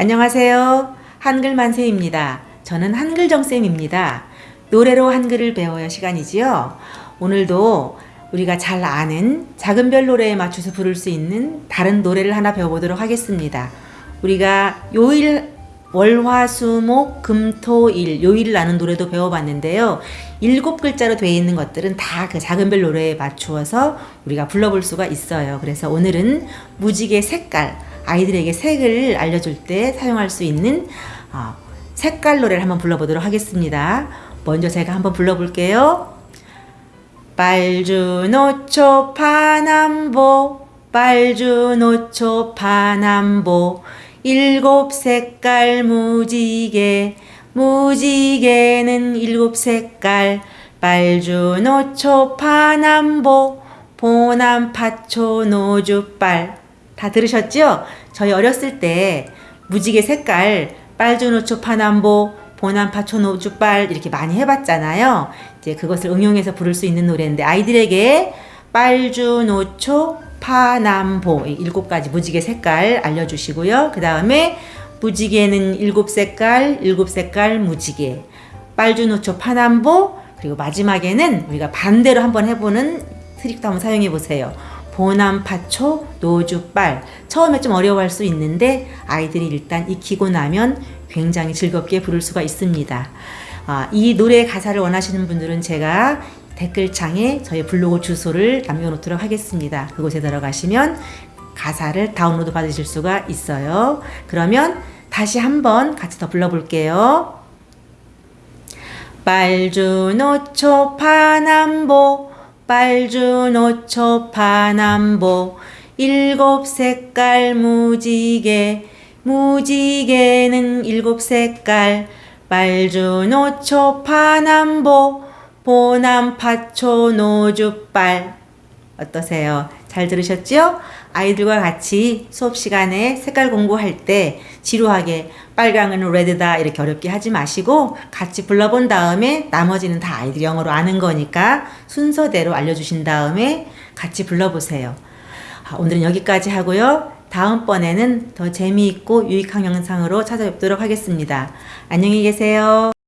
안녕하세요. 한글 만세입니다. 저는 한글정쌤입니다. 노래로 한글을 배워요 시간이지요. 오늘도 우리가 잘 아는 작은 별 노래에 맞춰서 부를 수 있는 다른 노래를 하나 배워보도록 하겠습니다. 우리가 요일 월화수목 금토일 요일을 아는 노래도 배워봤는데요. 일곱 글자로 되어 있는 것들은 다 그 작은 별 노래에 맞추어서 우리가 불러볼 수가 있어요. 그래서 오늘은 무지개 색깔 아이들에게 색을 알려줄 때 사용할 수 있는 어, 색깔 노래를 한번 불러보도록 하겠습니다. 먼저 제가 한번 불러볼게요. 빨주노초 파남보 빨주노초 파남보 일곱 색깔 무지개 무지개는 일곱 색깔 빨주노초 파남보 보남파초 노주빨 다 들으셨죠? 저희 어렸을 때 무지개 색깔 빨주노초 파남보 보남파초 노주빨 이렇게 많이 해봤잖아요. 이제 그것을 응용해서 부를 수 있는 노래인데 아이들에게 빨주노초 파남보 일곱 가지 무지개 색깔 알려주시고요. 그 다음에 무지개는 일곱 색깔, 일곱 색깔 무지개, 빨주노초 파남보 그리고 마지막에는 우리가 반대로 한번 해보는 트릭도 한번 사용해 보세요. 보남파초, 노주빨 처음에 좀 어려워할 수 있는데 아이들이 일단 익히고 나면 굉장히 즐겁게 부를 수가 있습니다. 아, 이 노래 가사를 원하시는 분들은 제가 댓글창에 저희 블로그 주소를 남겨놓도록 하겠습니다. 그곳에 들어가시면 가사를 다운로드 받으실 수가 있어요. 그러면 다시 한번 같이 더 불러볼게요. 빨주노초 파남보 빨주 노초 파남보 일곱 색깔 무지개 무지개는 일곱 색깔. 빨주 노초 파남보 보남 파초 노주빨 어떠세요? 잘 들으셨죠? 아이들과 같이 수업 시간에 색깔 공부할 때 지루하게 빨강은 레드다 이렇게 어렵게 하지 마시고 같이 불러본 다음에 나머지는 다 아이들 영어로 아는 거니까 순서대로 알려주신 다음에 같이 불러보세요. 아, 오늘은 여기까지 하고요. 다음번에는 더 재미있고 유익한 영상으로 찾아뵙도록 하겠습니다. 안녕히 계세요.